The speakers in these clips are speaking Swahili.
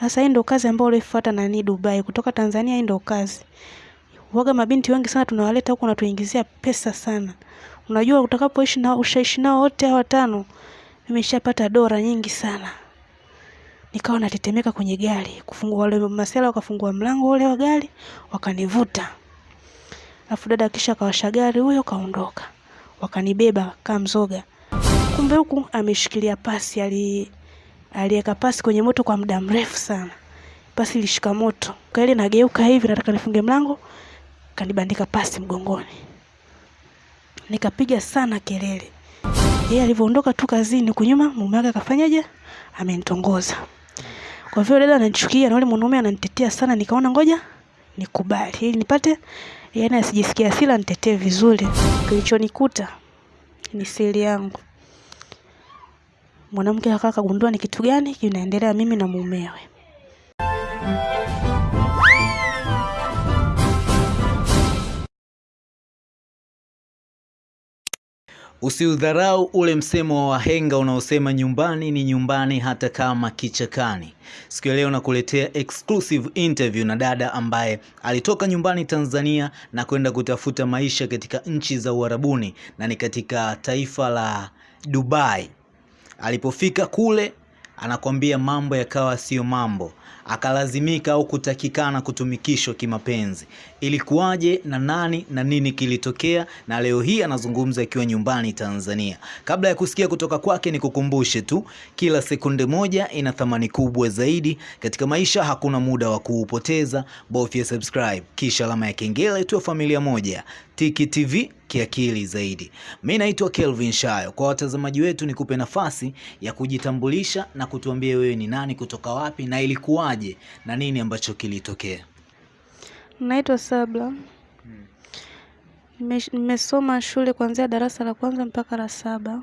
Sasa hii ndo kazi ambayo ulifuata nani Dubai, kutoka Tanzania hii ndo kazi. Waga mabinti wengi sana tunawaleta huko na tuingizia pesa sana. Unajua utakapoishi na ushaishi nao wote hao watano, nimeshapata dola nyingi sana. Nikawa natetemeka kwenye gari, kufungua wale masela wakafungua mlango ule wa gari, wakanivuta. Alafu dada kisha kawasha gari huyo kaondoka. Wakanibeba kama mzoga. Kumbe huku ameshikilia pasi ali aliweka pasi kwenye moto kwa muda mrefu sana. Pasi ilishika moto. Kwa ile nageuka hivi nataka nifunge mlango, kanibandika pasi mgongoni. Nikapiga sana kelele. Yeye alivyoondoka tu kazini kunyuma mume wake akafanyaje? Amenitongoza. Kwa vile dada ananichukia na yule mwanaume ananitetea sana, nikaona ngoja nikubali ili nipate yaani asijisikia hasira nitetee vizuri. Kilichonikuta ni siri yangu. Mwanamke akawa kagundua ni kitu gani kinaendelea mimi na mumewe. Usiudharau ule msemo wa wahenga unaosema nyumbani ni nyumbani hata kama kichakani. Siku ya leo nakuletea exclusive interview na dada ambaye alitoka nyumbani Tanzania na kwenda kutafuta maisha katika nchi za Uarabuni na ni katika taifa la Dubai. Alipofika kule anakwambia mambo yakawa sio mambo, akalazimika au kutakikana kutumikishwa kimapenzi. Ilikuwaje na nani na nini kilitokea? Na leo hii anazungumza akiwa nyumbani Tanzania. Kabla ya kusikia kutoka kwake, ni kukumbushe tu, kila sekunde moja ina thamani kubwa zaidi katika maisha. Hakuna muda wa kuupoteza, bofya subscribe kisha alama ya kengele, tuwe familia moja. Tiki TV kiakili zaidi. Mi naitwa Kelvin Shayo. Kwa watazamaji wetu, nikupe nafasi ya kujitambulisha na kutuambia wewe ni nani, kutoka wapi na ilikuwaje na nini ambacho kilitokea. Naitwa Sabla. Nimesoma shule kuanzia darasa la kwanza mpaka la saba.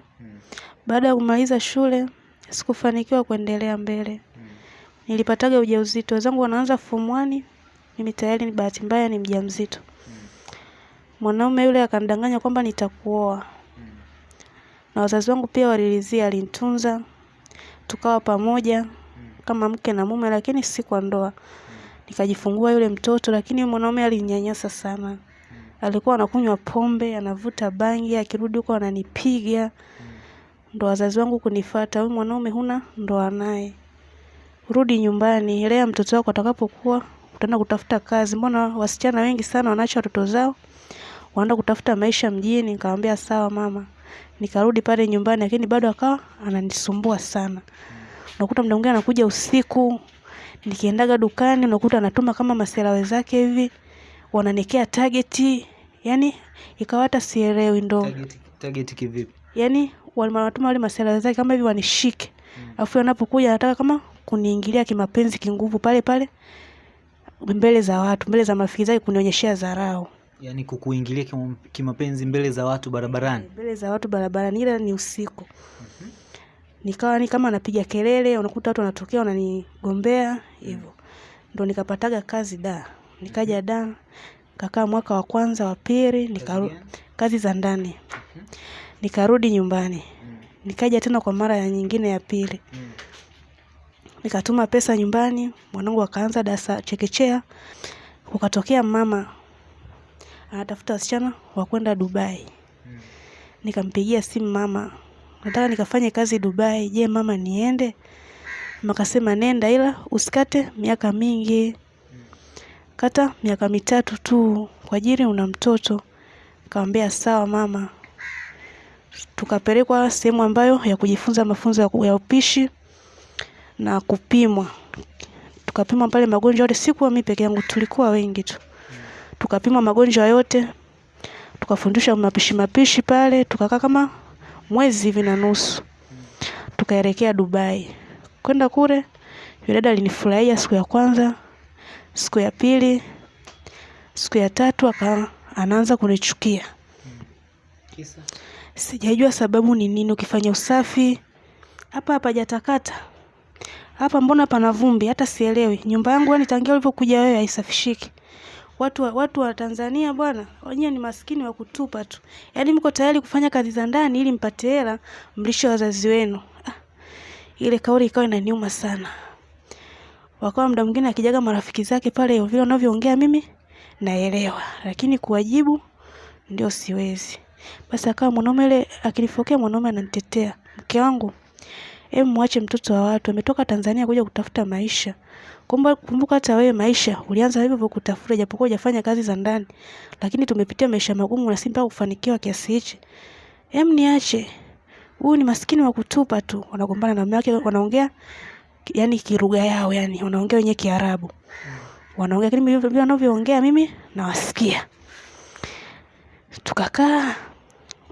Baada ya kumaliza shule, sikufanikiwa kuendelea mbele. Nilipataga ujauzito. Wenzangu wanaanza form 1, mimi tayari ni bahati mbaya ni mjamzito. Mwanaume yule akanidanganya kwamba nitakuoa. Na wazazi wangu pia walilizia, alinitunza. Tukawa pamoja kama mke na mume lakini si kwa ndoa. Nikajifungua yule mtoto lakini mwanaume alinyanyasa sana. Alikuwa anakunywa pombe, anavuta bangi, akirudi huko ananipiga. Ndo wazazi wangu kunifata, huyu mwanaume huna ndoa naye. Rudi nyumbani, lea mtoto wako atakapokuwa, utaenda kutafuta kazi. Mbona wasichana wengi sana wanaacha watoto zao, wanaenda kutafuta maisha mjini. Nikamwambia sawa mama. Nikarudi pale nyumbani lakini bado akawa ananisumbua sana. Unakuta muda mwingine anakuja usiku, nikiendaga dukani unakuta anatuma kama masela wenzake hivi, wananekea targeti, yani ikawa hata sielewi ndo. Target, target kivipi? Yani wanatuma wale masela wenzake kama hivi wanishike. Alafu wanapokuja anataka kama kuniingilia kimapenzi kinguvu pale pale mbele za watu, mbele za marafiki zake kunionyeshea dharau. Yaani kukuingilia kimapenzi mbele za watu barabarani. mbele za watu barabarani, ila ni usiku. Nikawa ni kama napiga kelele, unakuta watu wanatokea wananigombea hivyo. Ndo nikapataga kazi da, nikaja da, kakaa mwaka wa kwanza wa pili, nikaru kazi za ndani. Nikarudi nyumbani, nikaja tena kwa mara ya nyingine ya pili, nikatuma pesa nyumbani, mwanangu akaanza darasa chekechea, ukatokea mama anatafuta wasichana wa kwenda Dubai. Nikampigia simu mama, nataka nikafanye kazi Dubai. Je, mama niende? Mama akasema nenda, ila usikate miaka mingi, kata miaka mitatu tu kwa ajili una mtoto. Nikamwambia sawa mama. Tukapelekwa sehemu ambayo ya kujifunza mafunzo ya upishi na kupimwa. Tukapimwa pale magonjwa yote, sikuwa mimi peke yangu, tulikuwa wengi tu. Tukapimwa magonjwa yote, tukafundishwa mapishi mapishi pale, tukakaa kama mwezi hivi na nusu. Tukaelekea Dubai. Kwenda kule, yule dada alinifurahia siku ya kwanza, siku ya pili, siku ya tatu aka anaanza kunichukia. Kisa? Sijajua sababu ni nini. Ukifanya usafi hapa hapajatakata, hapa mbona pana vumbi, hata sielewi. Nyumba yangu yani tangia ulivyokuja wewe haisafishiki. Watu wa, watu wa Tanzania bwana, wenyewe ni maskini wa kutupa tu. Yaani mko tayari kufanya kazi za ndani ili mpate hela mlishe wazazi wenu. Ah, ile kauli ikawa inaniuma sana. wakawa muda mwingine akijaga marafiki zake pale vile wanavyoongea mimi naelewa, lakini kuwajibu ndio siwezi. Basi akawa mwanaume ile akinifokea mwanaume ananitetea, mke wangu, hebu mwache mtoto wa watu, ametoka Tanzania kuja kutafuta maisha. Kumbuka hata wewe maisha ulianza hivyo hivyo kutafuta, japokuwa hujafanya kazi za ndani, lakini tumepitia maisha magumu na si mpaka kufanikiwa kiasi hichi. Hem, niache huyu ni maskini wa kutupa tu. Wanagombana na mume wake, wanaongea yani kilugha yao, yani wanaongea wenyewe Kiarabu, wanaongea lakini vile wanavyoongea mimi nawasikia. Tukakaa,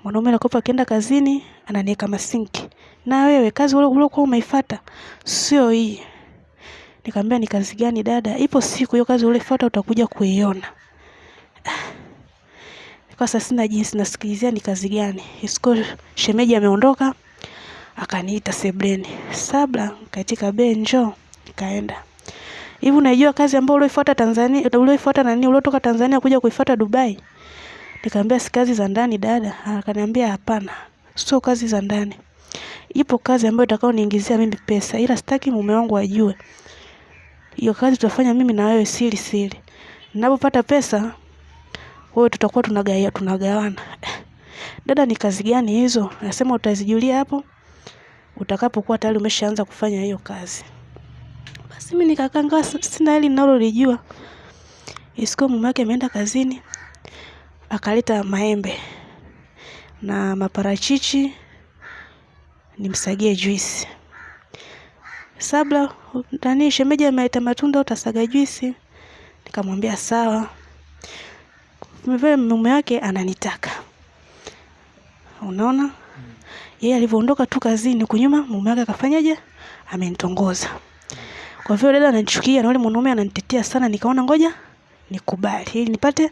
mwanaume anakopa akienda kazini ananiweka masinki, na wewe kazi uliokuwa umeifuata sio hii. Nikamwambia ni kazi gani dada? Ipo siku hiyo kazi ulifuata utakuja kuiona. Kwa sasa sina jinsi, nasikilizia ni kazi gani. Isiko shemeji ameondoka, akaniita sebleni, Sabla, katika be, njoo. Nikaenda. Hivi unajua kazi ambayo ulioifuata Tanzania, ulioifuata nani, uliotoka Tanzania kuja kuifuata Dubai? Nikamwambia si kazi za ndani dada. Akaniambia hapana, sio kazi za ndani. Ipo kazi ambayo itakao niingizia mimi pesa, ila sitaki mume wangu ajue. Hiyo kazi tutafanya mimi na wewe siri siri. Ninapopata pesa wewe tutakuwa tunagaia tunagawana. Dada, ni kazi gani hizo? Nasema utazijulia hapo utakapokuwa tayari umeshaanza kufanya hiyo kazi. Basi mimi nikakaa ngawa sina hili ninalolijua. Isiko mume wake ameenda kazini akaleta maembe na maparachichi nimsagie juisi. Sabla, nani shemeji ameleta matunda utasaga juisi? Nikamwambia sawa. Vile mume wake ananitaka. Unaona? Yeye alivyoondoka tu kazini kunyuma mume wake akafanyaje? Amenitongoza. Kwa vile dada ananichukia na yule mwanaume ananitetea sana, nikaona ngoja nikubali ili nipate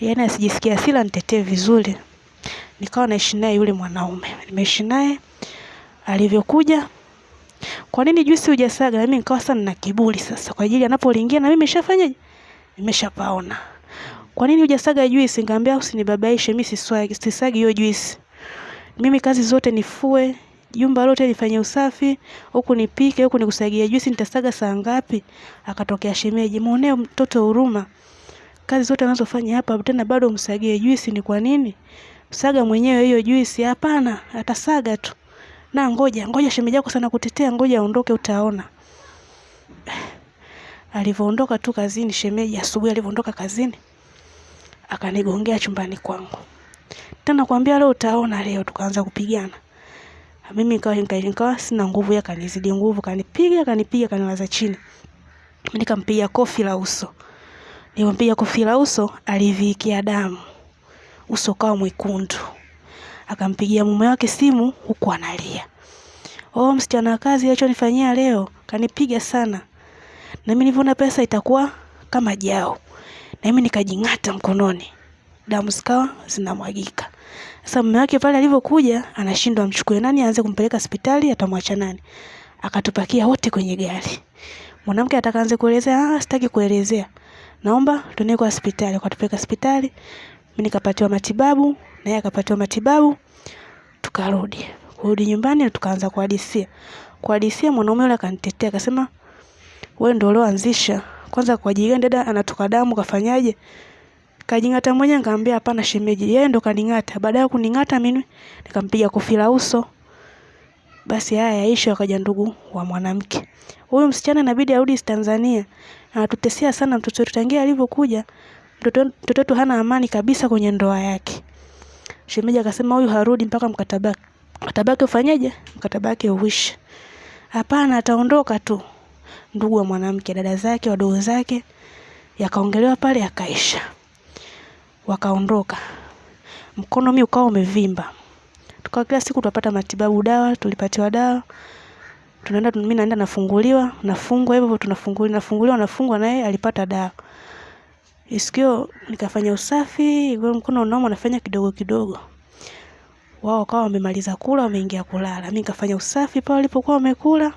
yaani asijisikie hasira nitetee vizuri. Nikawa naishi naye yule mwanaume. Nimeishi naye alivyokuja kwa nini juisi hujasaga? Na mimi nikawa sana na kiburi sasa kwa ajili anapoliingia na mimi nimeshafanyaje? Nimeshapaona. Kwa nini hujasaga juisi? Nikamwambia usinibabaishe, mimi sisagi hiyo juisi. Mimi kazi zote nifue, jumba lote nifanye usafi, huku nipike, huku nikusagia juisi, nitasaga saa ngapi? Akatokea shemeji, muonee mtoto huruma. Kazi zote anazofanya hapa tena bado umsagie juisi ni kwa nini? Saga mwenyewe hiyo juisi. Hapana, atasaga tu. Na ngoja, ngoja shemeji yako sana kutetea, ngoja aondoke utaona. Alivyoondoka tu kazini shemeji, asubuhi alivyoondoka kazini, akanigongea chumbani kwangu. Tena kwambia leo utaona leo, tukaanza kupigana. Mimi nikawa nikawa sina nguvu, yeye kanizidi nguvu, kanipiga, kanipiga, kanilaza chini. Nikampiga kofi la uso. Nilimpiga kofi la uso, alivikia damu. Uso kawa mwekundu. Akampigia mume wake simu huku analia. Oh, msichana wa kazi alichonifanyia leo, kanipiga sana. Na mimi nilivyoona pesa itakuwa kama jao. Na mimi nikajing'ata mkononi. Damu zikawa zinamwagika. Sasa mume wake pale alivyokuja, anashindwa amchukue nani aanze kumpeleka hospitali, atamwacha nani? Akatupakia wote kwenye gari. Mwanamke atakaanze kuelezea, ah, sitaki kuelezea. Naomba tuende kwa hospitali, kwa tupeleka hospitali. Mimi nikapatiwa matibabu, na yeye akapatiwa matibabu. Tukarudi. Kurudi nyumbani na tukaanza kuhadisia. Kuhadisia mwanaume yule akanitetea, akasema, "Wewe ndio ulioanzisha. Kwanza kwa ajili dada anatoka damu kafanyaje?" Kajing'ata mwenyewe nikamwambia hapana shemeji, yeye ndo kaning'ata. Baada ya kuning'ata mimi nikampiga kofi la uso. Basi haya yaisha, akaja ndugu wa mwanamke. Huyu msichana inabidi arudi Tanzania. Anatutesea sana mtoto wetu tangia alivyokuja. Mtoto wetu hana amani kabisa kwenye ndoa yake. Shemeji akasema huyu harudi mpaka mkataba mkataba wake ufanyeje? Mkataba wake uishe. Hapana, ataondoka tu. Ndugu wa mwanamke, dada zake, wadogo zake yakaongelewa pale yakaisha. Wakaondoka. Mkono mimi ukawa umevimba. Tukawa kila siku tunapata matibabu dawa, tulipatiwa dawa. Tunaenda mimi naenda nafunguliwa, nafungwa hivyo tunafunguliwa, nafunguliwa nafungwa naye alipata dawa. Isikio nikafanya usafi, mkono unauma nafanya kidogo kidogo. Wao wakawa wamemaliza kula, wameingia kulala. Mimi nikafanya usafi pale walipokuwa wamekula.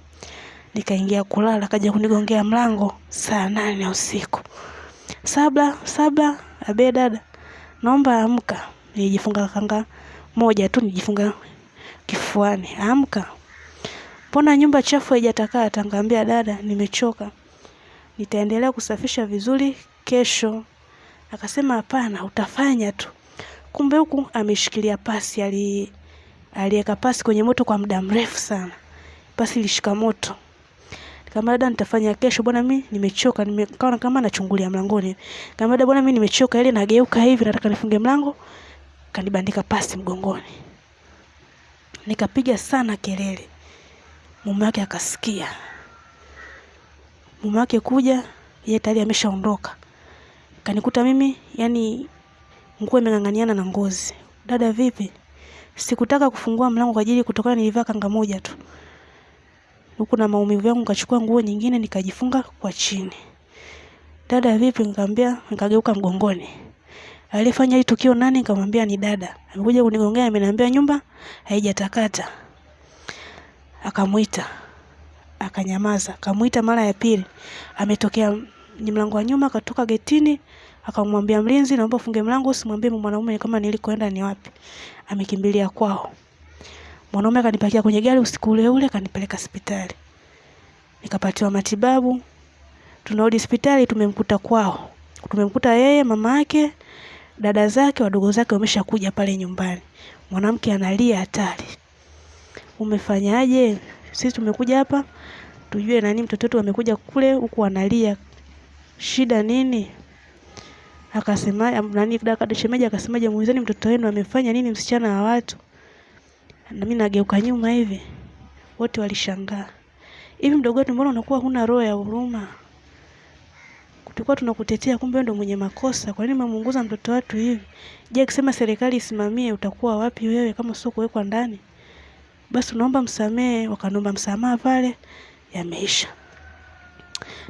Nikaingia kulala, kaja kunigongea mlango saa nane usiku. Sabla, sabla, abe dada. Naomba amka. Nilijifunga kanga moja tu nijifunga kifuani. Amka. Mbona nyumba chafu haijatakaa? Nikamwambia dada, nimechoka. nitaendelea kusafisha vizuri kesho. Akasema hapana, utafanya tu. Kumbe huku ameshikilia pasi, ali aliweka pasi kwenye moto kwa muda mrefu sana, pasi ilishika moto. Kama dada, nitafanya kesho bwana, mimi nimechoka, nimekaa kama nachungulia mlangoni. Kama dada, bwana, mimi nimechoka, ile nageuka hivi, nataka nifunge mlango, kanibandika pasi mgongoni. Nikapiga sana kelele, mume wake akasikia. Mume wake kuja, yeye tayari ameshaondoka, kanikuta mimi yani nguo imeng'ang'aniana na ngozi. Dada, vipi? Sikutaka kufungua mlango kwa ajili kutokana nilivaa kanga moja tu huku na maumivu yangu, nikachukua nguo nyingine nikajifunga kwa chini. Dada, vipi? Nikamwambia, nikageuka mgongoni. Alifanya hili tukio nani? Nikamwambia ni dada. Amekuja kunigongea, ameniambia nyumba haijatakata. Akamuita, akanyamaza. Akamuita mara ya pili, ametokea ni mlango wa nyuma, akatoka getini, akamwambia mlinzi, naomba ufunge mlango, usimwambie mwanaume kama nilikoenda ni wapi. Amekimbilia kwao. Mwanaume akanipakia kwenye gari usiku ule ule, akanipeleka hospitali, nikapatiwa matibabu. Tunarudi hospitali, tumemkuta kwao, tumemkuta yeye, mama yake, dada zake, wadogo zake wameshakuja pale nyumbani. Mwanamke analia hatari, umefanyaje? Sisi tumekuja hapa tujue nani mtoto wetu amekuja kule huku analia, shida nini? Akasema nani, dada shemeji akasemaje, muulizeni mtoto wenu amefanya nini, msichana wa watu na mimi nageuka nyuma hivi, wote walishangaa. Hivi mdogo wetu, mbona unakuwa huna roho ya huruma? Tulikuwa tunakutetea, kumbe wewe ndio mwenye makosa. Kwa nini mamunguza mtoto watu hivi? Je, akisema serikali isimamie, utakuwa wapi wewe kama sio kuwekwa ndani? Basi unaomba msamehe. wakanomba msamaha pale, yameisha.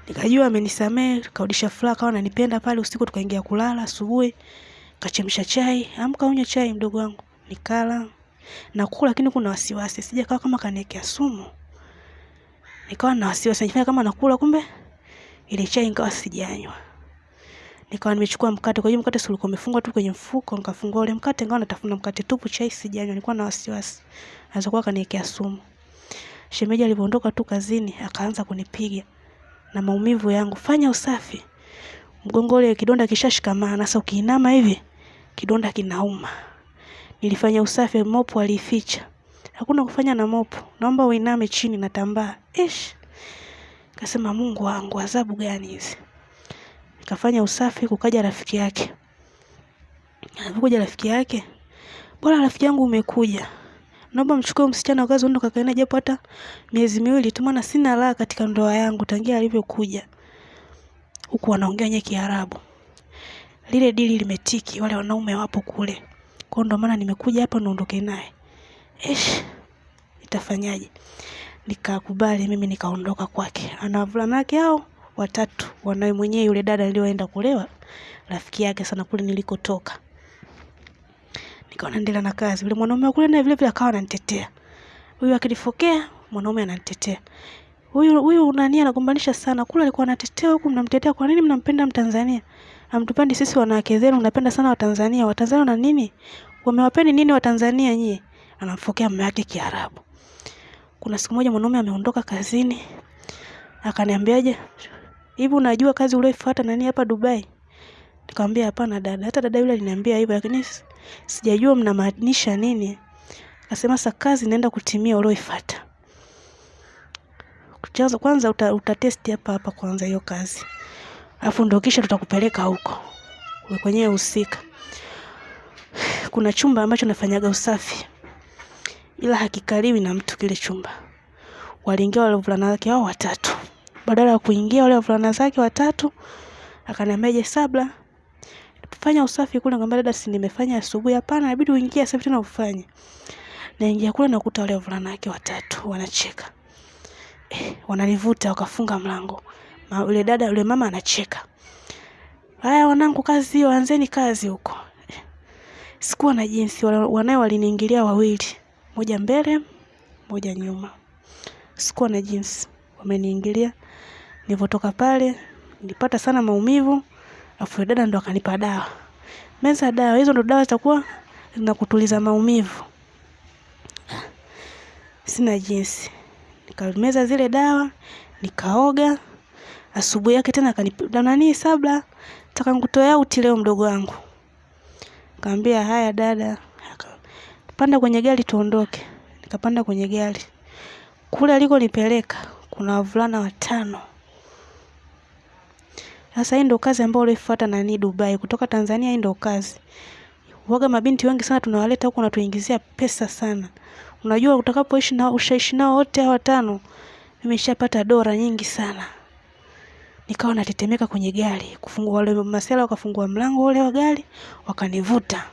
Nikajua amenisamehe, karudisha furaha, kawa ananipenda pale. Usiku tukaingia kulala, asubuhi kachemsha chai, amka unywe chai mdogo wangu, nikala nakula lakini kuna wasiwasi, sija kawa kama kaniwekea sumu. Nikawa na wasiwasi, nifanya kama nakula, kumbe ile chai nikawa sijanywa. Nikawa nimechukua mkate, kwa hiyo mkate si umefungwa tu kwenye mfuko, nikafungua ule mkate, nikawa natafuna mkate tupu, chai sijanywa. Nilikuwa na wasiwasi, anaweza kuwa kaniwekea sumu. Shemeji alipoondoka tu kazini, akaanza kunipiga na maumivu yangu, fanya usafi mgongo ule, kidonda kishashikamana. Sasa ukiinama hivi kidonda kinauma. Nilifanya usafi, mopo alificha. Hakuna kufanya na mopo. Naomba uiname chini na tambaa. Ish. Kasema Mungu wangu, adhabu gani hizi? Nikafanya usafi, kukaja rafiki yake. Alipokuja rafiki yake, bora rafiki yangu umekuja. Naomba mchukue msichana ukaze uende kakae naye japo hata miezi miwili tu, maana sina raha katika ndoa yangu tangia alivyokuja. Huku wanaongea wenye Kiarabu. Lile dili limetiki, wale wanaume wapo kule. Kwa ndo maana nimekuja hapa niondoke naye. Ish, itafanyaje? Nikakubali mimi nikaondoka kwake. Ana wavulana wake hao watatu, wanawe mwenyewe yule dada nilioenda kulewa, rafiki yake sana kule nilikotoka. Nikawa naendelea na kazi. Yule mwanaume kule naye vile vile akawa ananitetea. Huyu akinifokea, mwanaume ananitetea. Huyu huyu nani anagombanisha sana. Kule alikuwa anatetea huku mnamtetea. Kwa nini mnampenda Mtanzania? Hamtupendi sisi wanawake zenu, mnapenda sana Watanzania. Watanzania na nini? Wamewapeni nini Watanzania nyie? Anamfokea mume wake Kiarabu. Kuna siku moja mwanaume ameondoka kazini, akaniambiaje, hivi unajua kazi ulioifuata nani hapa Dubai? Nikamwambia hapana dada, hata dada yule aliniambia hivyo, lakini sijajua mnamaanisha nini. Akasema sasa kazi inaenda kutimia ulioifuata. Kwanza kwanza uta, utatesti hapa hapa kwanza hiyo kazi, alafu ndio kisha tutakupeleka huko kwenyewe husika. Kuna chumba ambacho nafanyaga usafi ila hakikaliwi na mtu kile chumba. Waliingia wale wavulana wake hao watatu. Badala ya kuingia wale wavulana zake watatu, akaniambia je, Sabla, fanya usafi kule. Nikamwambia dada, si nimefanya asubuhi. Hapana, inabidi uingie sasa tena ufanye. Naingia kule nakuta wale wavulana wake watatu wanacheka. Eh, wananivuta wakafunga mlango. Ma, yule dada yule mama anacheka. Haya wanangu, kazi hiyo, anzeni kazi huko. Eh, sikuwa na jinsi, wanae waliniingilia wawili moja mbele moja nyuma, sikuwa na jinsi, wameniingilia. Nilipotoka pale nilipata sana maumivu, afu dada ndo akanipa dawa, meza dawa hizo, ndo dawa zitakuwa zinakutuliza maumivu. Sina jinsi, nikameza zile dawa, nikaoga. asubuhi yake tena akanipa nani sabla taka nikutoe auti leo mdogo wangu. Kaambia haya dada. Panda kwenye gari tuondoke. Nikapanda kwenye gari. Kule alikonipeleka kuna wavulana watano sasa hii ndo kazi ambayo ulioifuata nani Dubai. Kutoka Tanzania hii ndo kazi. Waga mabinti wengi sana tunawaleta huku wanatuingizia pesa sana. Unajua utakapoishi na ushaishi nao wote hawa watano nimeshapata dola nyingi sana. Nikawa natetemeka kwenye gari. Kufungua wale masela wakafungua mlango ule wa gari wakanivuta.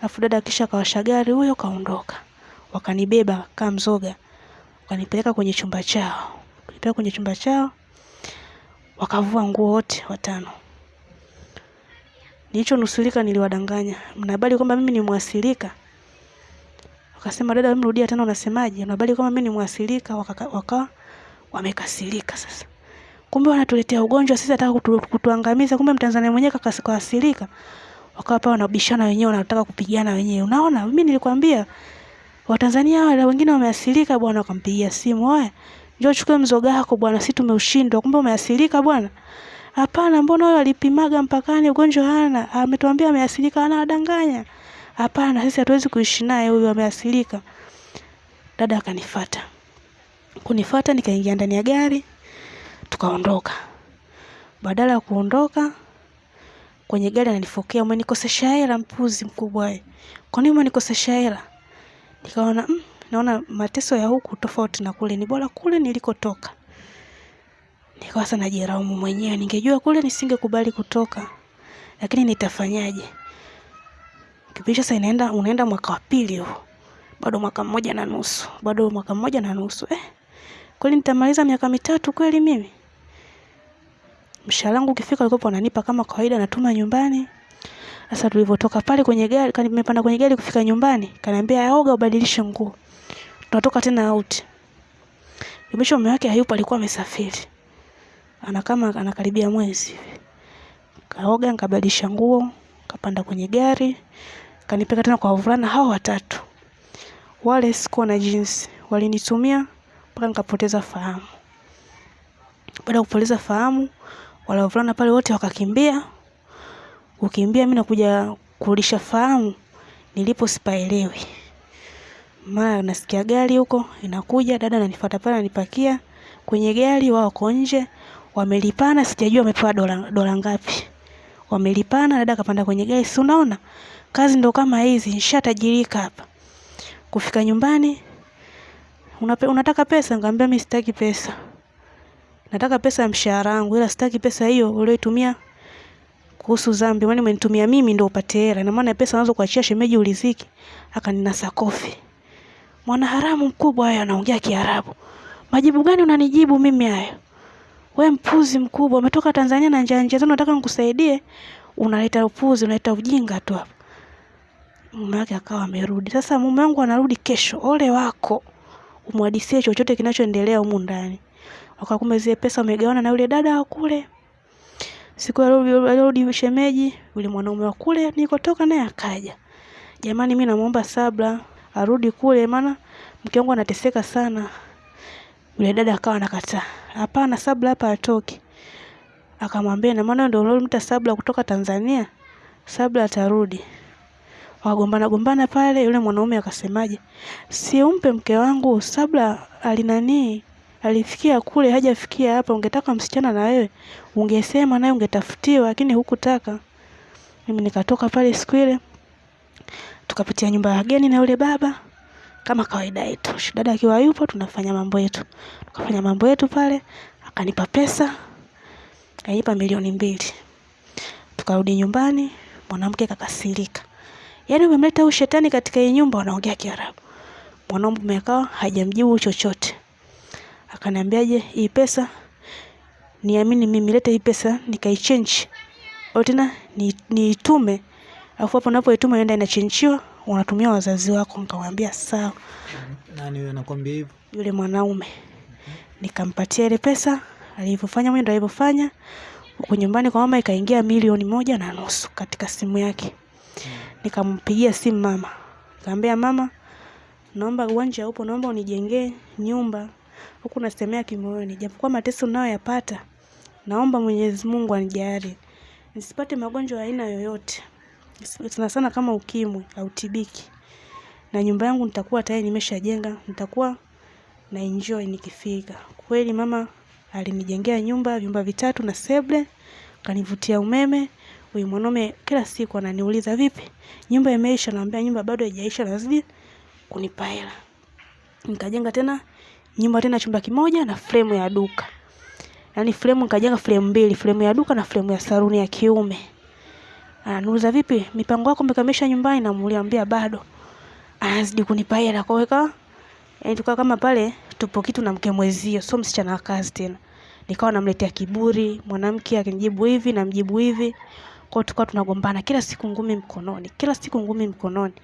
Alafu dada kisha akawasha gari huyo kaondoka. Wakanibeba kama mzoga. Wakanipeleka kwenye chumba chao. Kunipeleka kwenye chumba chao wakavua nguo wote watano. Nilichonusulika niliwadanganya. Mna habari kwamba mimi ni mwasilika wakasema dada wewe mrudia tena unasemaje? Mna habari kwamba mimi ni mwasilika wakawa waka, wamekasirika sasa. Kumbe wanatuletea ugonjwa sisi ataka kutu, kutuangamiza. Kumbe mtanzania mwenyewe kakasirika wakawa pale wanabishana wenyewe wanataka kupigana wenyewe. Unaona mimi nilikwambia watanzania wale wengine wameasilika bwana wakampigia simu oya njoo chukue mzoga wako bwana si tumeushindwa kumbe umeasilika bwana. Hapana mbona huyo alipimaga mpakani ugonjwa hana? Ametuambia ameasilika anawadanganya. Hapana sisi hatuwezi kuishi naye huyu ameasilika dada akanifata kunifata nikaingia ndani ya gari tukaondoka. Badala ya kuondoka kwenye gari ananifokea umenikosesha hela mpuzi mkubwa wewe kwa nini umenikosesha hela? Nikaona mm, naona mateso ya huku tofauti na kule. Ni bora kule nilikotoka. Nikawa sasa najiraumu mwenyewe. Ningejua kule nisingekubali kutoka. Lakini nitafanyaje? Kipindi sasa inaenda unaenda mwaka wa pili huu. Bado mwaka mmoja na nusu. Bado mwaka mmoja na nusu eh? Kweli nitamaliza miaka mitatu kweli mimi? Mshahara wangu ukifika alikopo ananipa kama kawaida natuma nyumbani. Sasa tulivyotoka pale kwenye gari kani nimepanda kwenye gari kufika nyumbani kaniambia yaoga, ubadilishe nguo tunatoka tena out. Kimesho mume wake hayupo alikuwa amesafiri. Ana kama anakaribia mwezi. Kaoga nikabadilisha nguo kapanda kwenye gari kanipeka tena kwa wavulana hao watatu. Wale sikuwa na jinsi. Walinitumia mpaka nikapoteza fahamu. Baada ya kupoteza fahamu wale wavulana pale wote wakakimbia. Kukimbia mimi nakuja kurudisha fahamu nilipo sipaelewi mara nasikia gari huko inakuja dada ananifuata pale ananipakia. Kwenye gari wao wako nje wamelipana sijajua wamepewa dola dola ngapi. Wamelipana dada akapanda kwenye gari si unaona? Kazi ndo kama hizi nishatajirika hapa. Kufika nyumbani unape, unataka pesa? Nikamwambia mimi sitaki pesa. Nataka pesa ya mshahara wangu ila sitaki pesa hiyo ulioitumia kuhusu zambi. Maana umenitumia mimi ndo upate hela. Na maana pesa unazo kuachia shemeji uliziki. Akaninasa kofi mwana haramu mkubwa wewe anaongea kiarabu. Majibu gani unanijibu mimi hayo? We mpuzi mkubwa umetoka tanzania na njia njia zenu nataka nikusaidie? Unaleta upuzi unaleta ujinga tu hapo. mume wake akawa amerudi. Sasa mume wangu anarudi kesho. Ole wako. Umwadisie chochote kinachoendelea humu ndani. Wakakumbe zile pesa umegawana na yule dada wa kule. Siku alirudi shemeji yule mwanaume wa kule nilikotoka naye akaja. Jamani mi namuomba sabla arudi kule maana mke wangu anateseka sana. Yule dada akawa anakataa. Hapana sabla hapa atoki akamwambia na maana ndio ulimta sabla kutoka tanzania? Sabla atarudi. Wakagombana gombana pale yule mwanaume akasemaje si umpe mke wangu sabla alinanii alifikia kule hajafikia hapa. Ungetaka msichana na wewe? Ungesema naye ungetafutiwa lakini hukutaka. Mimi nikatoka pale siku ile tukapitia nyumba ya wageni na yule baba. Kama kawaida yetu dada akiwa yupo tunafanya mambo yetu. Tukafanya mambo yetu pale akanipa pesa akanipa milioni mbili. Tukarudi nyumbani mwanamke kakasirika. Yaani umemleta huyu shetani katika hii nyumba wanaongea kiarabu. Mwanaume akawa hajamjibu chochote. Akaniambiaje hii pesa niamini mimi lete hii pesa nikaichange au tena niitume ni alafu hapo unapoituma enda inachenjiwa unatumia wazazi wako nikamwambia sawa nani huyo anakwambia hivyo? Yule mwanaume. Nikampatia ile pesa alivyofanya mwendo alivyofanya. Huko nyumbani kwa mama ikaingia milioni moja na nusu katika simu yake. Nikampigia simu mama. Nikamwambia mama naomba uwanja upo naomba unijengee nyumba. Huku nasemea kimoyoni japokuwa mateso unayoyapata naomba Mwenyezi Mungu anijalie. Nisipate magonjwa aina yoyote, sana sana kama ukimwi au tibiki, na nyumba yangu nitakuwa tayari nimeshajenga, nitakuwa na enjoy nikifika. Kweli mama alinijengea nyumba, vyumba vitatu na seble, kanivutia umeme. Huyu mwanaume kila siku ananiuliza vipi, nyumba imeisha? Naambia nyumba bado haijaisha, lazima kunipa hela. Nikajenga tena nyumba tena chumba kimoja na fremu ya duka, yaani fremu nikajenga fremu mbili, fremu ya duka na fremu ya saruni ya kiume. Ananiuliza vipi, mipango yako umekamilisha nyumbani? Namuliambia bado. Anazidi kunipa hela kwa weka yaani tukawa kama pale tupo kitu na mke mwezio, sio msichana wa kazi tena. Nikawa namletea kiburi, mwanamke akinijibu hivi namjibu hivi. Kwa hiyo tukawa tunagombana kila siku ngumi mkononi, kila siku ngumi mkononi.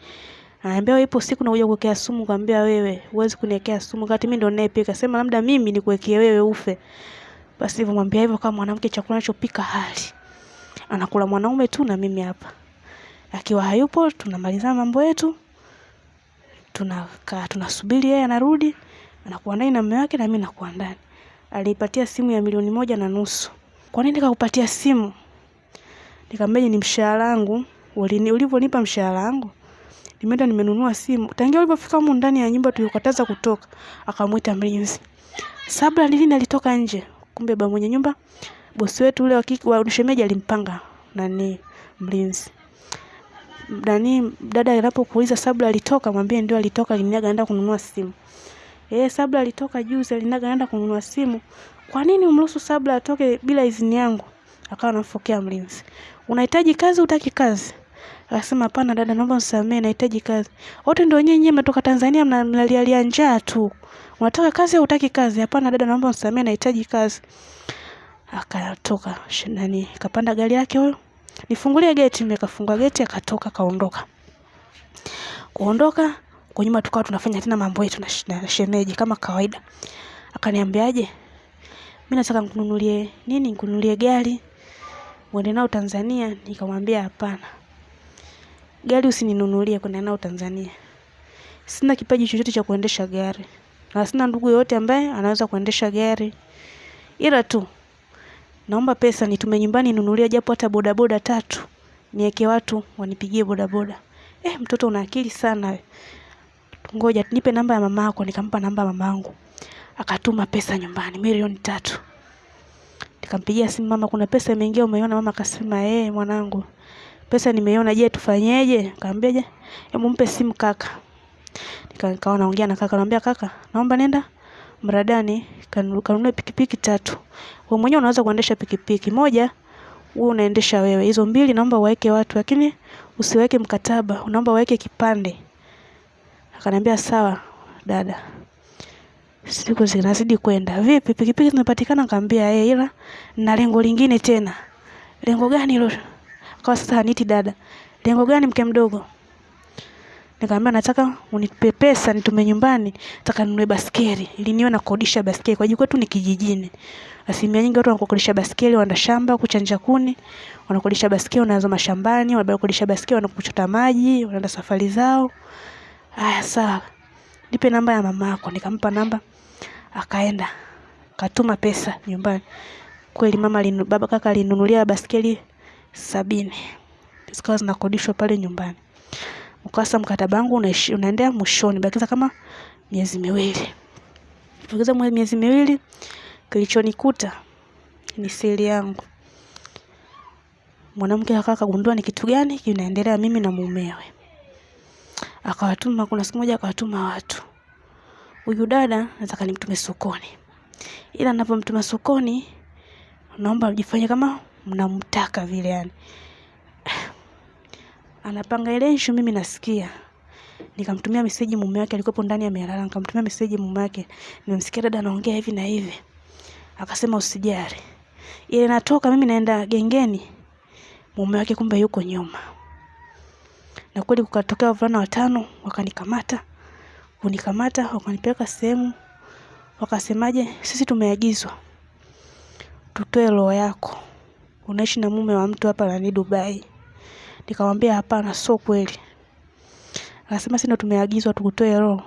Ananiambia ipo siku nakuja kuwekea sumu, nikamwambia wewe huwezi kuniwekea sumu kati mimi ndo ninayepika. Sema labda mimi nikuwekee wewe ufe. Basi hivyo mwambia hivyo kama mwanamke chakula anachopika hali. Anakula mwanaume tu na mimi hapa. Akiwa hayupo tunamalizana mambo yetu. Tunakaa tunasubiri yeye anarudi, anakuwa ndani na mume wake na mimi nakuwa ndani. Alipatia simu ya milioni moja na nusu. Kwa nini nikakupatia simu? Nikamwambia ni mshahara wangu, ulivyonipa mshahara wangu. Nimeenda nimenunua simu. Tangia ulipofika humu ndani ya nyumba tulikataza kutoka. Akamwita mlinzi. Sabla lini alitoka nje? Kumbe ba mwenye nyumba bosi wetu ule wa shemeji alimpanga nani mlinzi. Nani dada anapokuuliza Sabla alitoka, mwambie ndio alitoka, aliniaga anaenda kununua simu. Eh, Sabla alitoka juzi, aliniaga anaenda kununua simu. Kwa nini umruhusu Sabla atoke bila idhini yangu? Akawa anamfokea mlinzi. Unahitaji kazi, utaki kazi? Akasema hapana dada, naomba msamee, nahitaji kazi. Wote ndio nyinyi mmetoka Tanzania mnalialia njaa tu. Unataka kazi au utaki kazi? Hapana dada, naomba msamee, nahitaji kazi. Akatoka nani, kapanda gari yake huyo nifungulie geti, mimi kafungua geti, akatoka kaondoka. Kuondoka kwa nyuma, tukawa tunafanya tena mambo yetu na shemeji kama kawaida. Akaniambiaje, mimi nataka nikununulie nini, nikununulie gari uende nao Tanzania. Nikamwambia hapana, gari usininunulie kwenda nao Tanzania. Sina kipaji chochote cha kuendesha gari na sina ndugu yoyote ambaye anaweza kuendesha gari, ila tu naomba pesa nitume nyumbani nunulia japo hata bodaboda tatu niweke watu wanipigie bodaboda. Eh, mtoto una akili sana. Ngoja nipe namba ya mama yako. Nikampa namba ya mama yangu, akatuma pesa nyumbani milioni tatu. Nikampigia simu mama, kuna pesa imeingia, umeiona? Mama akasema eh, mwanangu, pesa nimeiona. Je, tufanyeje? Nikamwambia je, hebu mpe simu kaka. Nikawa naongea na kaka, naambia kaka, naomba nenda mradani kanunue pikipiki tatu. Wewe mwenyewe unaweza kuendesha pikipiki moja, wewe unaendesha wewe. Hizo mbili naomba uweke watu, lakini usiweke mkataba, unaomba uweke kipande. Akaniambia sawa dada. Siku zinazidi kwenda. Vipi pikipiki zinapatikana? Nikamwambia eh, ila na lengo lingine tena. Lengo gani hilo? Kwa sasa haniti dada. Lengo gani mke mdogo? Nikamwambia nataka unipe pesa nitume nyumbani, nataka ninunue baskeli ili niwe nakodisha baskeli. Kwa kwetu ni kijijini. Asilimia nyingi watu wanakodisha baskeli, wanaenda shamba kuchanja kuni, wanakodisha baskeli, wanaanza mashambani, wanakodisha baskeli, wanakuchota maji, wanaenda safari zao. Haya sawa. Nipe namba ya mama yako. Nikampa namba. Akaenda. Katuma pesa nyumbani. Kweli mama linu, baba kaka alinunulia baskeli sabini. Zikawa zinakodishwa pale nyumbani. Ukasa mkataba wangu unaendea mwishoni, bakiza kama miezi miwili. Bakiza miezi miwili, kilichonikuta ni siri yangu. Mwanamke akawa kagundua ni kitu gani kinaendelea mimi na mumewe. Akawatuma, kuna siku moja akawatuma watu. Huyu dada nataka nimtume sokoni. Ila napomtuma sokoni, naomba mjifanye kama mnamtaka vile yani. Anapanga ile issue mimi nasikia. Nikamtumia meseji mume wake alikuwa ndani amelala. Nikamtumia meseji mume wake. Nimemsikia dada anaongea hivi na hivi. Akasema usijali. Ile natoka mimi naenda gengeni. Mume wake kumbe yuko nyuma. Na kweli kukatokea wavulana watano wakanikamata. Kunikamata wakanipeleka sehemu. Wakasemaje, sisi tumeagizwa tutoe roho yako. Unaishi na mume wa mtu hapa nani Dubai. Nikamwambia hapana, sio kweli. Akasema sisi ndo tumeagizwa tukutoe roho.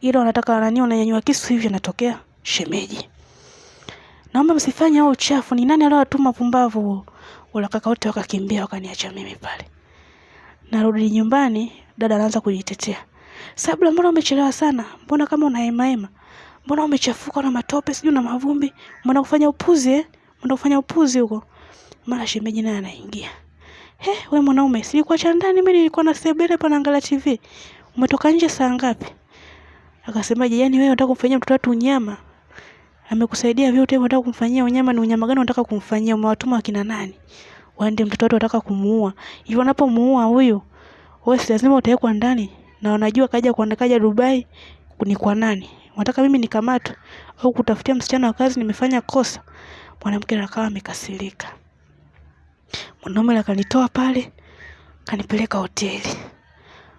Ila wanataka nani, unanyanyua kisu hivi, anatokea shemeji. naomba msifanye huo uchafu, ni nani aliowatuma pumbavu? Wala kaka wote wakakimbia wakaniacha mimi pale. Narudi nyumbani, dada anaanza kujitetea. Sabla, mbona umechelewa sana? Mbona kama una hema? Mbona umechafuka na matope sijui na mavumbi? Mbona kufanya upuzi eh? Mbona kufanya upuzi huko? Mara shemeji naye anaingia. He, we mwanaume, silikuacha ndani mimi nilikuwa na sebele hapa naangalia TV. Umetoka nje saa ngapi? Akasemaje, yani wewe unataka kumfanyia mtoto wetu unyama? Amekusaidia vyote unataka kumfanyia unyama? Ni unyama gani unataka kumfanyia? Umewatuma akina nani? Waende mtoto wetu unataka kumuua. Hivyo unapomuua huyu, wewe si lazima utawekwa ndani na wanajua kaja kuandikaja kaja Dubai ni kwa nani? Unataka mimi nikamatwe au kutafutia msichana wa kazi nimefanya kosa? Mwanamke akawa amekasirika. Mwanaume akanitoa pale, kanipeleka hoteli.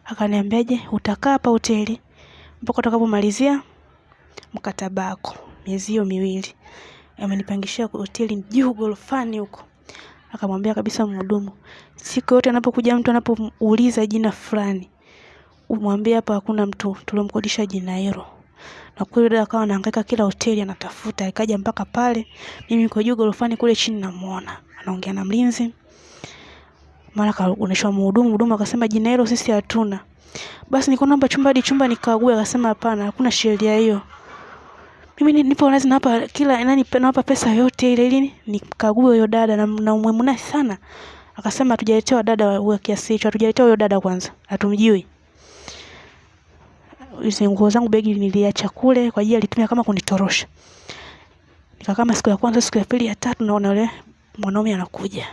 Akaniambiaje, utakaa hapa hoteli mpaka utakapomalizia mkataba wako miezi hiyo miwili. Amenipangishia hoteli juu gorofani huko. Akamwambia kabisa mhudumu, siku yote anapokuja mtu anapouliza jina fulani, umwambie hapa hakuna mtu tuliomkodisha jina hilo. Na kweli dada akawa anahangaika kila hoteli anatafuta, ikaja mpaka pale. Mimi niko juu gorofani kule chini namuona. Anaongea na mlinzi. Mara kaoneshwa mhudumu, mhudumu akasema jina hilo sisi hatuna. Basi niko naomba chumba hadi chumba nikague, akasema hapana, hakuna sheria hiyo. Mimi nipo lazima nawapa kila nani nawapa pesa yote ile ili nikague huyo dada na, na umwemuna sana. Akasema hatujaletewa dada wa kiasi hicho, hatujaletewa huyo dada kwanza. Hatumjui. Hizo nguo zangu begi niliacha kule kwa ajili alitumia kama kunitorosha. Nikakaa siku ya kwanza, siku ya pili, ya tatu naona yule mwanaume anakuja.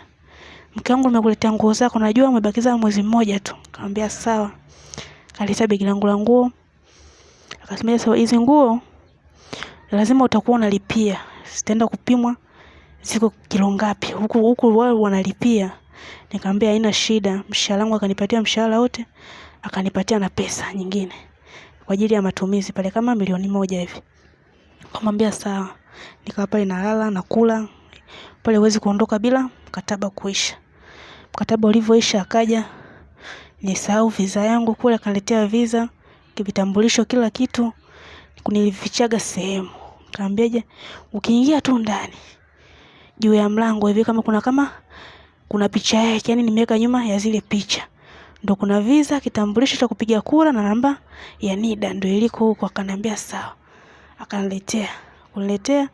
Mke wangu nimekuletea nguo zako, najua umebakiza mwezi mmoja tu. Nikamwambia sawa. Kaleta begi langu la nguo. Akasema sasa hizi nguo lazima utakuwa unalipia. Sitaenda kupimwa ziko kilo ngapi. Huku huku wao wanalipia. Nikamwambia haina shida. Mshahara wangu akanipatia mshahara wote. Akanipatia na pesa nyingine kwa ajili ya matumizi pale kama milioni moja hivi. Nikamwambia sawa. Nikawa pale nalala na kula. Pale huwezi kuondoka bila mkataba kuisha. Mkataba ulivyoisha akaja nisahau visa yangu kule, akaletea visa, kivitambulisho, kila kitu kunilifichaga sehemu. Kaambiaje, ukiingia tu ndani juu ya mlango hivi kama kuna kama kuna picha yake, yani nimeweka nyuma ya zile picha, ndo kuna visa, kitambulisho cha kupiga kura na namba ya NIDA ndo iliko huko. Akaniambia sawa, akaniletea kuniletea.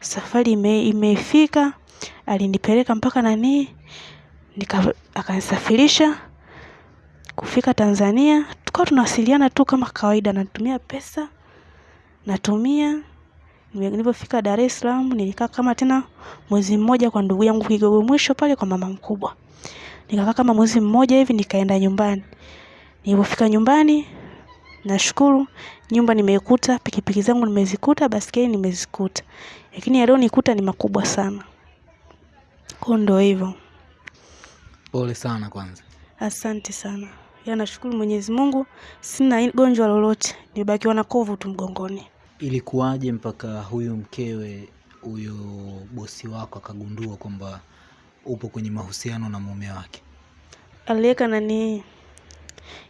Safari ime, imefika, alinipeleka mpaka nani, nika akanisafirisha kufika Tanzania. Tukawa tunawasiliana tu kama kawaida, natumia pesa natumia. Nilipofika Dar es Salaam nilikaa kama tena mwezi mmoja kwa ndugu yangu Kigogo mwisho pale kwa mama mkubwa. Nikakaa kama mwezi mmoja hivi nikaenda nyumbani. Nilipofika nyumbani nashukuru nyumba nimeikuta, pikipiki zangu nimezikuta, basikeli nimezikuta. Lakini yaliyonikuta ni makubwa sana. Kwa ndo hivyo. Pole sana kwanza. Asante sana. Ya nashukuru Mwenyezi Mungu, sina gonjwa lolote, nimebakiwa na kovu tu mgongoni. Ilikuwaje mpaka huyu mkewe huyo bosi wako akagundua kwamba upo kwenye mahusiano na mume wake? Aliweka nani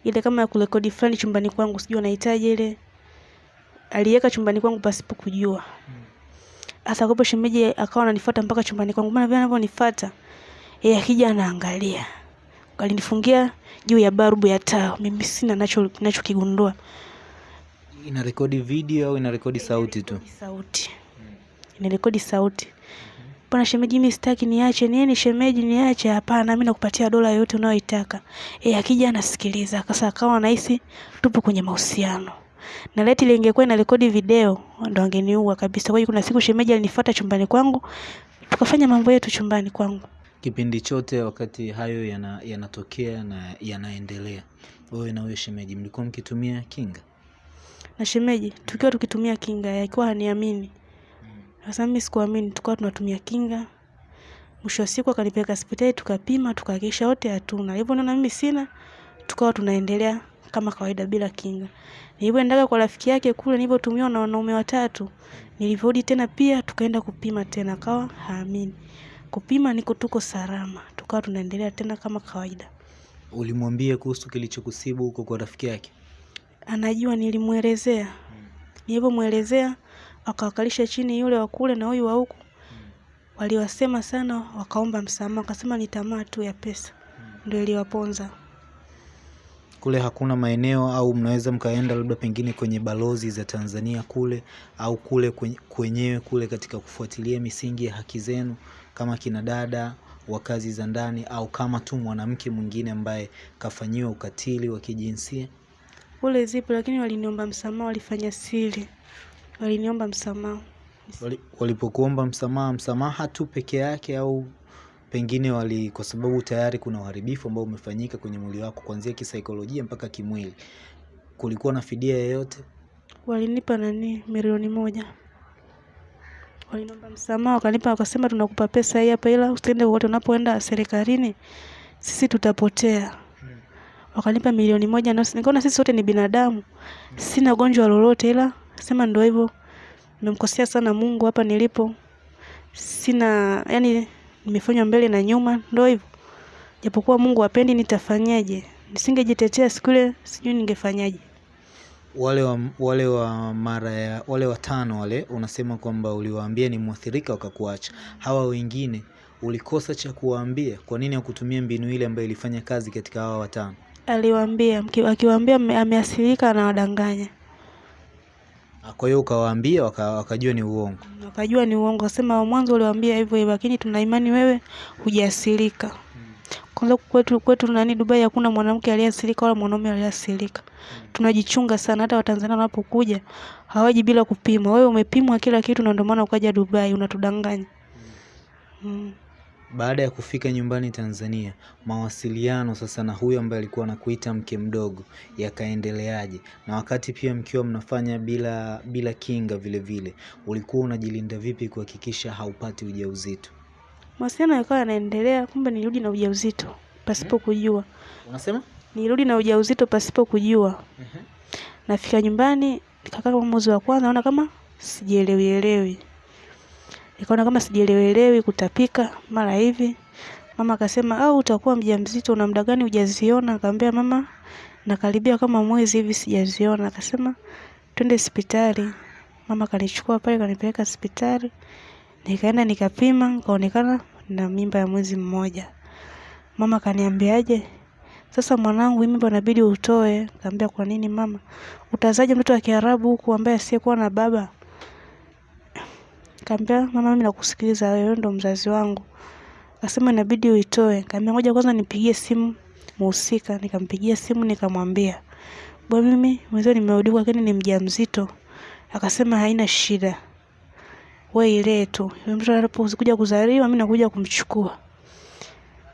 ile kama ya kurekodi fulani chumbani kwangu, sijui anahitaji ile, aliweka chumbani kwangu pasipo kujua. Hasa kwa shemeji akawa ananifuata mpaka chumbani kwangu, maana vile anavyonifuata yeye akija anaangalia, alinifungia juu ya balbu ya taa. Mimi sina nacho nachokigundua Ina rekodi video au ina rekodi sauti tu? sauti inarekodi sauti. Bwana shemeji, mimi sitaki, niache. Nini shemeji, niache? Hapana, mimi nakupatia dola yoyote unayoitaka. Yeye akija anasikiliza. Sasa akawa anahisi tupo kwenye mahusiano. Na leti ile ingekuwa ina rekodi video ndo angeniua kabisa. Kwa hiyo kuna siku shemeji alinifuata chumbani kwangu, tukafanya mambo yetu chumbani kwangu. Kipindi chote wakati hayo yana- yanatokea na yanaendelea, wewe na huyo shemeji mlikuwa mkitumia kinga? Na shemeji tukiwa tukitumia kinga, yakiwa haniamini. Sasa mimi sikuamini, tukawa tunatumia kinga. Mwisho wa siku akanipeleka hospitali tukapima, tukahakikisha wote hatuna. Hivyo naona mimi sina, tukawa tunaendelea kama kawaida bila kinga. Nilipoendaga kwa rafiki yake kule nilipotumiwa na wanaume watatu, nilivyorudi tena pia tukaenda kupima tena, akawa haamini. Kupima niko tuko salama, tukawa tunaendelea tena kama kawaida. Ulimwambia kuhusu kilichokusibu huko kwa rafiki yake? Anajua nilimwelezea. Nilipomwelezea akawakalisha chini yule wa kule na huyu wa huku. waliwasema sana, wakaomba msamaha, wakasema ni tamaa tu ya pesa ndio iliwaponza. Kule hakuna maeneo au mnaweza mkaenda labda pengine kwenye balozi za Tanzania kule au kule kwenye- kwenyewe kule katika kufuatilia misingi ya haki zenu kama kina dada wa kazi za ndani au kama tu mwanamke mwingine ambaye kafanyiwa ukatili wa kijinsia? Kule zipo, lakini waliniomba msamaha, walifanya siri, waliniomba msamaha. Wali- Walipokuomba msamaha, msamaha tu peke yake au pengine wali, kwa sababu tayari kuna uharibifu ambao umefanyika kwenye mwili wako kuanzia kisaikolojia mpaka kimwili, kulikuwa na fidia yoyote? Walinipa nani? Milioni moja, waliniomba msamaha, wakanipa, wakasema tunakupa pesa hii hapa, ila usiende wote, unapoenda serikalini sisi tutapotea. Wakanipa milioni moja na nikaona sisi wote ni binadamu, sina gonjwa lolote, ila sema ndio hivyo, nimemkosea sana Mungu hapa nilipo, sina yani, nimefanywa mbele na nyuma, ndo hivyo. Japokuwa Mungu apendi nitafanyaje? Nisingejitetea siku ile, sijui ningefanyaje. Wale wa, wale wa mara ya wale watano wale unasema kwamba uliwaambia ni mwathirika wakakuacha. Hawa wengine ulikosa cha kuwaambia? Kwa nini hakutumia mbinu ile ambayo ilifanya kazi katika hawa watano? Aliwaambia, akiwaambia ameasirika ameathirika, anawadanganya. Ah, Kwa hiyo ukawaambia waka, wakajua ni uongo. Wakajua ni uongo, wasema mwanzo uliwaambia hivyo hivyo, lakini tuna imani wewe hujaasirika Kwanza kwetu kwetu nani Dubai hakuna mwanamke aliyeasirika wala mwanaume aliyeathirika. Tunajichunga sana, hata Watanzania wanapokuja hawaji bila kupimwa. Wewe umepimwa kila kitu, na ndio maana ukaja Dubai, unatudanganya. Mm. Baada ya kufika nyumbani Tanzania, mawasiliano sasa na huyo ambaye alikuwa anakuita mke mdogo yakaendeleaje? Na wakati pia mkiwa mnafanya bila bila kinga vile vile, ulikuwa unajilinda vipi kuhakikisha haupati ujauzito? Mawasiliano yakawa yanaendelea, kumbe nirudi na ujauzito pasipo kujua. Unasema? Nirudi na ujauzito pasipo kujua. Nafika nyumbani nikakaa kama mwezi wa kwanza, naona kama sijielewi elewi, nikaona kama sijielewelewi kutapika mara hivi. Mama akasema au utakuwa mjamzito, una muda gani hujaziona? Akamwambia mama, nakaribia kama mwezi hivi sijaziona. Akasema twende hospitali. Mama kanichukua pale kanipeleka hospitali, nikaenda nikapima, nikaonekana na mimba ya mwezi mmoja. Mama kaniambiaje, sasa mwanangu, hii mimba inabidi utoe. Nikamwambia kwa nini mama? Utazaje mtoto wa Kiarabu huku ambaye asiyekuwa na baba? Nikamwambia mama, mimi nakusikiliza wewe, ndo mzazi wangu. Akasema inabidi uitoe. Nikamwambia ngoja kwanza nipigie simu muhusika. Nikampigia simu nikamwambia, bwana, mimi mwenzio nimeudikwa, lakini ni mjamzito. Akasema haina shida, wewe ile tu, yule mtoto anapokuja kuzaliwa mimi nakuja kumchukua.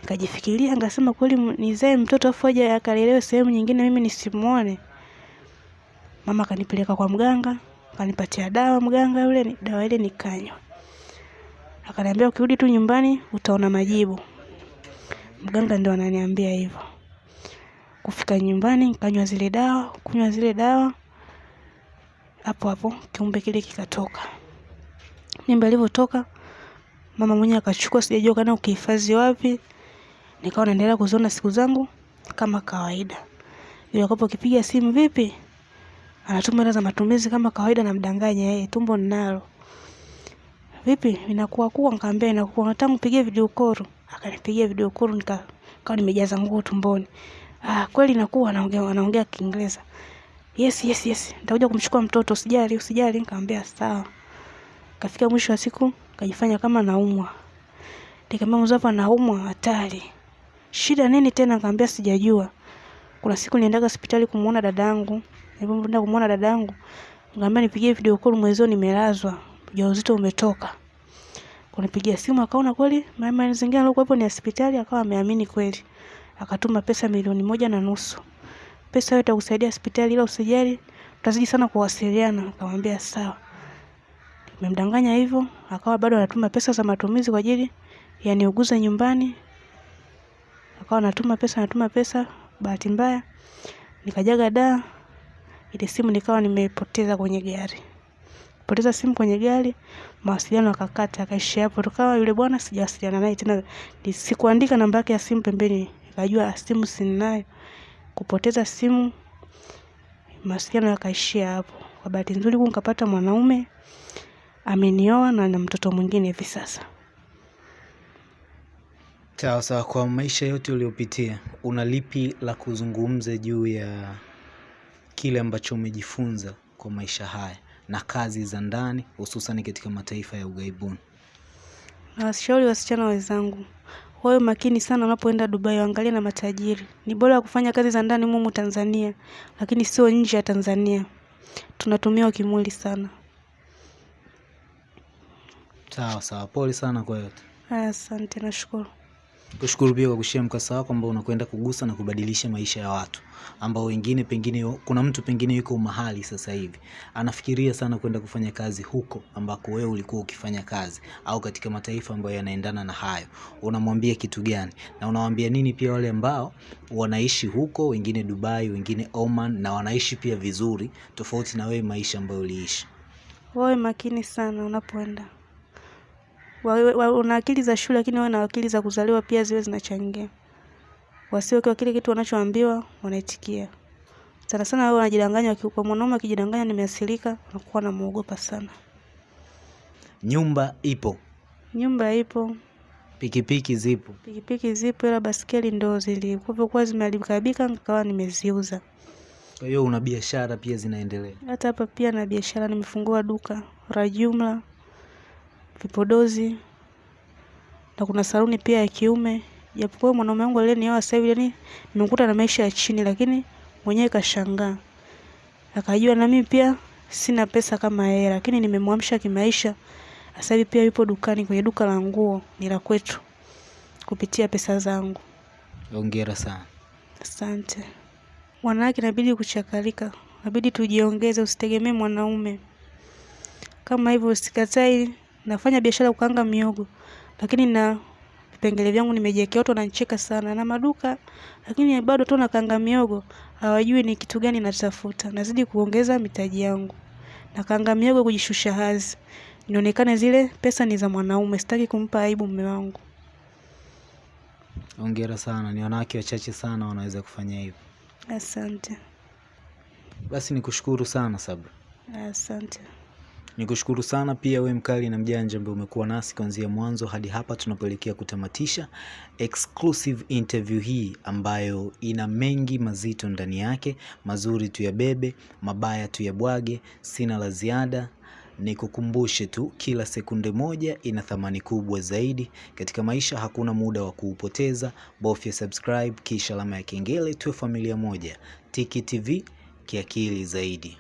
Nikajifikiria nikasema kweli nizae mtoto afu aje akalelewe sehemu nyingine mimi nisimuone. Mama akanipeleka kwa mganga, akanipatia dawa mganga yule, dawa ile nikanywa. Akaniambia ukirudi tu nyumbani utaona majibu. Mganga ndio ananiambia hivyo. Kufika nyumbani nikanywa zile dawa, kunywa zile dawa. Hapo hapo kiumbe kile kikatoka. Mimba ilivyotoka mama mwenyewe akachukua, sijajua kana ukihifadhi wapi. Nikawa naendelea kuziona siku zangu kama kawaida. Yule akapo kipiga simu vipi? Anatuma hela za matumizi kama kawaida, namdanganya yeye, tumbo ninalo. Vipi inakuwa kuwa? Nikamwambia inakuwa. Nataka nipigie video call. Akanipigia video call nika kawa nimejaza nguo tumboni. Ah, kweli inakuwa anaongea anaongea Kiingereza. Yes, yes, yes. Nitakuja kumchukua mtoto, usijali, usijali. Nikamwambia sawa. Kafika mwisho wa siku kajifanya kama naumwa. Nikamwambia mzapo anaumwa naumwa hatari. Shida nini tena? Nikamwambia sijajua. Kuna siku niendaga hospitali kumuona dadangu. Nilipoenda kumuona dadangu, nikamwambia nipigie video call mwezio nimelazwa. Ujauzito umetoka. Kunipigia simu akaona kweli mama mazingira alikuwepo ni hospitali, akawa ameamini kweli. Akatuma pesa milioni moja na nusu. Pesa hiyo itakusaidia hospitali, ila usijali, tutazidi sana kuwasiliana. Nikamwambia sawa. Nimemdanganya hivyo, akawa bado anatuma pesa za matumizi kwa ajili ya niuguze nyumbani. Akawa anatuma pesa, anatuma pesa. Bahati mbaya nikajaga daa, ile simu nikawa nimepoteza kwenye gari. Poteza simu kwenye gari, mawasiliano akakata, akaishia hapo. Tukawa yule bwana sijawasiliana naye tena, sikuandika namba yake ya simu pembeni, nikajua simu sinayo. Kupoteza simu, mawasiliano yakaishia hapo. Kwa bahati nzuri huku nikapata mwanaume amenioa na na mtoto mwingine hivi sasa. Sawa sawa, kwa maisha yote uliopitia una lipi la kuzungumza juu ya kile ambacho umejifunza kwa maisha haya na kazi za ndani hususan katika mataifa ya ughaibuni? Nawashauri wasichana wenzangu wawe makini sana unapoenda Dubai, waangalie na matajiri. Ni bora kufanya kazi za ndani mumu Tanzania, lakini sio nje ya Tanzania. Tunatumiwa kimwili sana. Sawa sawa, pole sana kwa yote. Asante, nashukuru. Kushukuru pia kwa kushare mkasa wako ambao unakwenda kugusa na kubadilisha maisha ya watu ambao wengine pengine, kuna mtu pengine yuko mahali sasa hivi anafikiria sana kwenda kufanya kazi huko ambako wewe ulikuwa ukifanya kazi, au katika mataifa ambayo yanaendana na hayo. Unamwambia kitu gani na unawaambia nini pia wale ambao wanaishi huko, wengine Dubai, wengine Oman, na wanaishi pia vizuri tofauti na wewe maisha ambayo uliishi? Wawe makini sana unapoenda. Una akili za shule lakini wawe na akili za kuzaliwa pia ziwe zinachangia. Wasiwe kwa kile kitu wanachoambiwa wanaitikia. Sana sana wao wanajidanganya, kwa mwanaume akijidanganya nimeasilika, nakuwa anamuogopa sana. Nyumba ipo, Nyumba ipo, pikipiki zipo, pikipiki zipo, ila baskeli ndo zilikuwa zimeharibika, nikawa nimeziuza. kwa hiyo una biashara pia zinaendelea. Hata hapa pia na biashara, nimefungua duka la jumla, vipodozi na kuna saluni pia ya kiume. Japokuwa mwanaume wangu aliyenioa sasa hivi, yani nimekuta na maisha ya chini, lakini mwenyewe kashangaa, akajua na mimi pia sina pesa kama yeye, lakini nimemwamsha kimaisha. Sasa hivi pia yupo dukani, kwenye duka la nguo ni la kwetu, kupitia pesa zangu. Hongera sana. Asante. Wanawake inabidi kuchakalika, inabidi tujiongeze, usitegemee mwanaume kama hivyo. Usikatai, nafanya biashara kukaanga miogo, lakini na vipengele vyangu nimejiwekea. Watu wananicheka sana na maduka, lakini bado tu nakaanga miogo, hawajui ni kitu gani natafuta. Nazidi kuongeza mitaji yangu, nakaanga miogo kujishusha hazi nionekane zile pesa ni za mwanaume. Sitaki kumpa aibu mume wangu. Hongera sana, ni wanawake wachache sana wanaweza kufanya hivyo. Asante, Basi nikushukuru sana Sabra, asante. Nikushukuru sana pia we mkali na mjanja ambaye umekuwa nasi kuanzia mwanzo hadi hapa tunapoelekea kutamatisha exclusive interview hii ambayo ina mengi mazito ndani yake. Mazuri tuyabebe, mabaya tuyabwage. Sina la ziada, nikukumbushe tu, kila sekunde moja ina thamani kubwa zaidi katika maisha. Hakuna muda wa kuupoteza. Bofya subscribe kisha alama ya kengele, tuwe familia moja. Tiki TV kiakili zaidi.